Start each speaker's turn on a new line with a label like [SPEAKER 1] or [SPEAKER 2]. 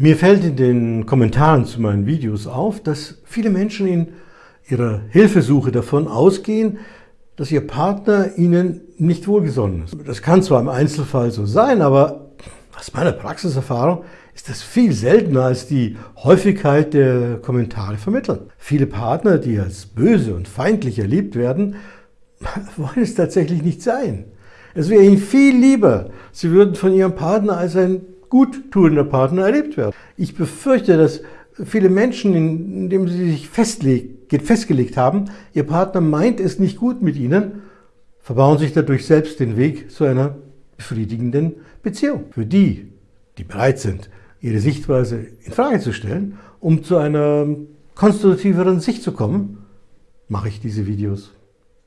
[SPEAKER 1] Mir fällt in den Kommentaren zu meinen Videos auf, dass viele Menschen in ihrer Hilfesuche davon ausgehen, dass ihr Partner ihnen nicht wohlgesonnen ist. Das kann zwar im Einzelfall so sein, aber aus meiner Praxiserfahrung ist das viel seltener als die Häufigkeit der Kommentare vermitteln. Viele Partner, die als böse und feindlich erlebt werden, wollen es tatsächlich nicht sein. Es wäre ihnen viel lieber, sie würden von ihrem Partner als ein guttuender Partner erlebt werden. Ich befürchte, dass viele Menschen, indem sie sich festgelegt haben, ihr Partner meint es nicht gut mit ihnen, verbauen sich dadurch selbst den Weg zu einer befriedigenden Beziehung. Für die, die bereit sind, ihre Sichtweise in Frage zu stellen, um zu einer konstruktiveren Sicht zu kommen, mache ich diese Videos.